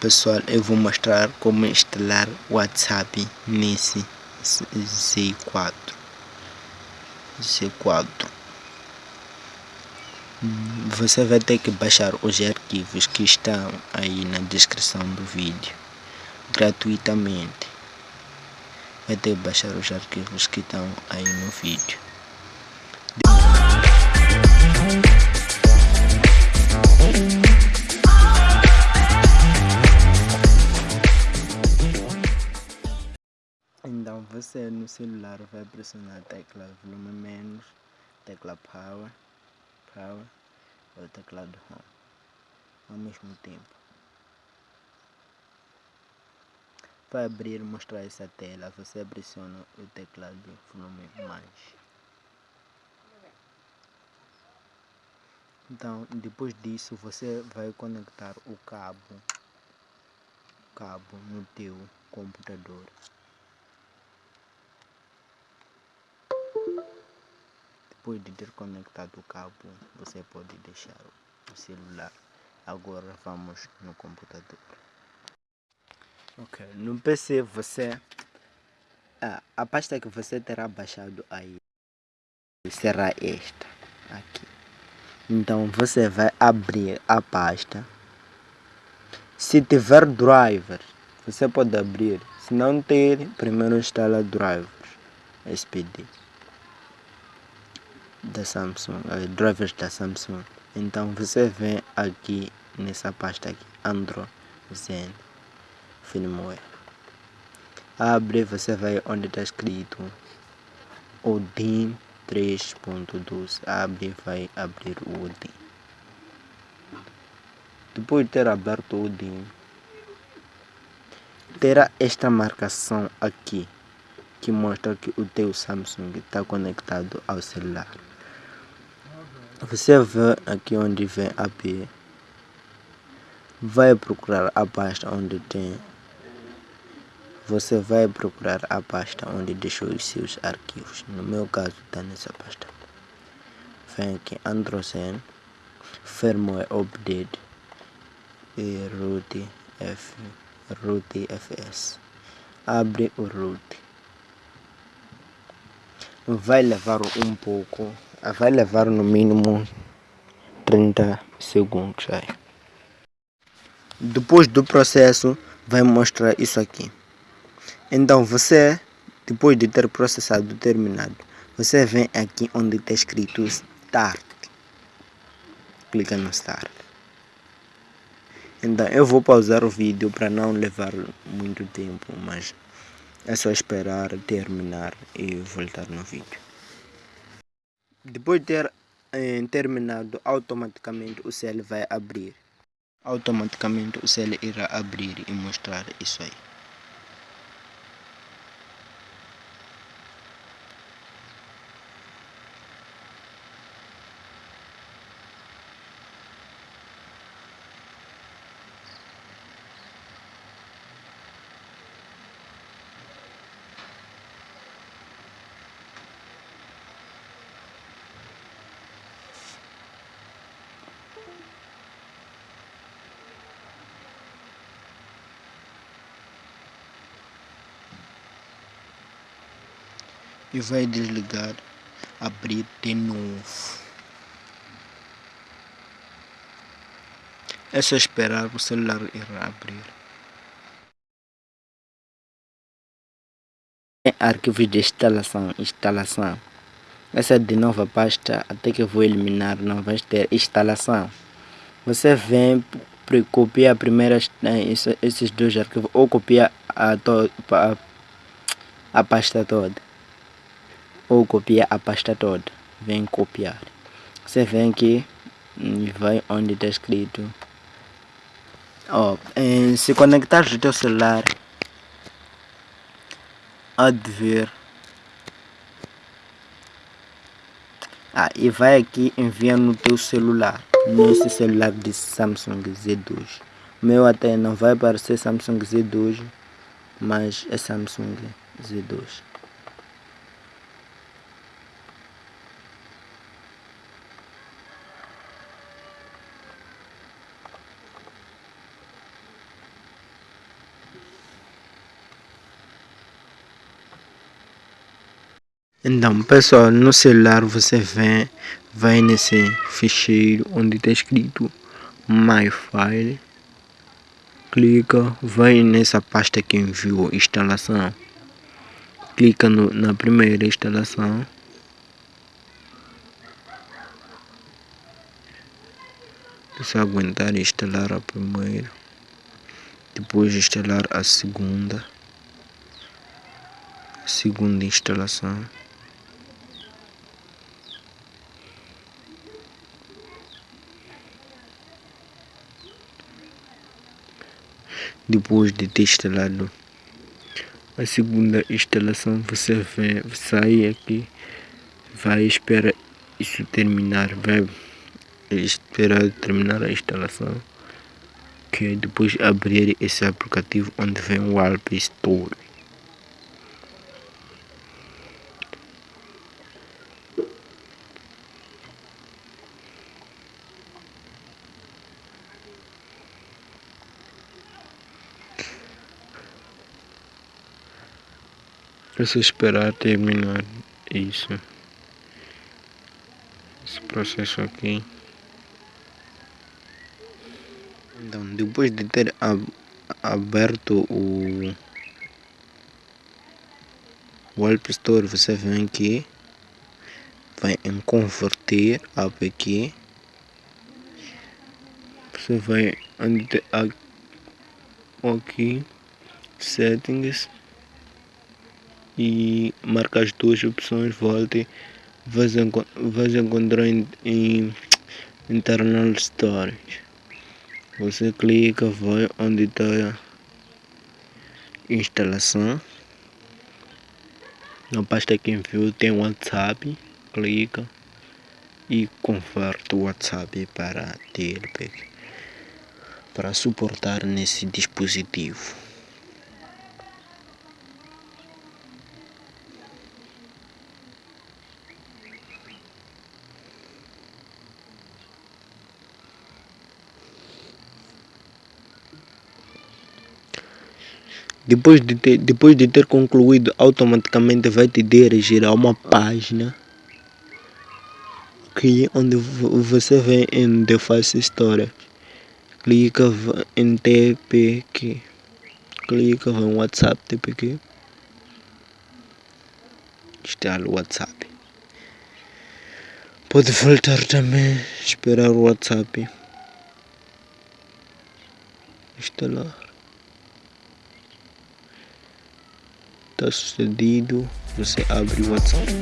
Pessoal, eu vou mostrar como instalar WhatsApp nesse Z4 Z4 você vai ter que baixar os arquivos que estão aí na descrição do vídeo gratuitamente. Vai ter que baixar os arquivos que estão aí no vídeo Então você no celular vai pressionar a tecla volume menos, tecla power, power ou teclado home ao mesmo tempo. Para abrir e mostrar essa tela, você pressiona o teclado volume mais. Então, depois disso, você vai conectar o cabo, cabo no teu computador. Depois de ter conectado o cabo, você pode deixar o celular. Agora vamos no computador. Ok, no PC você ah, a pasta que você terá baixado aí será esta aqui. Então você vai abrir a pasta. Se tiver driver, você pode abrir. Se não ter, primeiro instala drivers SPD da Samsung, uh, drivers da Samsung. Então você vem aqui nessa pasta aqui, Android Zen Firmware. Abre, você vai onde está escrito Odin 3.12 abre vai abrir o Odin depois de ter aberto o Odin terá esta marcação aqui que mostra que o teu Samsung está conectado ao celular você vê aqui onde vem AP vai procurar a pasta onde tem você vai procurar a pasta onde deixou os seus arquivos. No meu caso está nessa pasta. Vem aqui Androzen, Firmware Update e Root, F, Root FS. Abre o root. Vai levar um pouco, vai levar no mínimo 30 segundos aí. Depois do processo, vai mostrar isso aqui. Então você, depois de ter processado terminado, você vem aqui onde está escrito Start. Clica no Start. Então eu vou pausar o vídeo para não levar muito tempo, mas é só esperar terminar e voltar no vídeo. Depois de ter eh, terminado, automaticamente o cell vai abrir. Automaticamente o cell irá abrir e mostrar isso aí. E vai desligar abrir de novo. É só esperar o celular irá abrir. Arquivos de instalação instalação. Essa é de nova pasta até que vou eliminar não vai ter instalação. Você vem copia primeiro eh, esses dois arquivos ou copia a, a, a pasta toda ou copia a pasta toda. Vem copiar. Você vem aqui e vai onde está escrito. Oh, se conectar o teu celular há de ver. Ah, e vai aqui enviar no teu celular nesse celular de Samsung Z2 o meu até não vai aparecer Samsung Z2 mas é Samsung Z2 Então, pessoal, no celular você vem, vai nesse ficheiro onde está escrito My File, clica, vai nessa pasta que enviou instalação, clica no, na primeira instalação, se aguentar instalar a primeira, depois instalar a segunda, segunda instalação. Depois de ter instalado a segunda instalação você vai sair aqui vai esperar isso terminar vai esperar terminar a instalação que depois abrir esse aplicativo onde vem o Alp Store É só esperar terminar isso. Esse processo aqui. Então, depois de ter aberto o, o App Store, você vem aqui, vai em converter app aqui. Você vai aqui, settings e marca as duas opções, volte, vais, encontrar em, em internal storage. Você clica, vai onde está instalação. Na pasta que enviou tem WhatsApp, clica e converte o WhatsApp para TLP para suportar nesse dispositivo. Depois de ter, depois de ter concluído automaticamente vai te dirigir a uma página que onde você vem em Deface Store clica em TPQ clica em WhatsApp TPQ instala o WhatsApp. Pode voltar também esperar o WhatsApp. Instalar está sucedido você abre o WhatsApp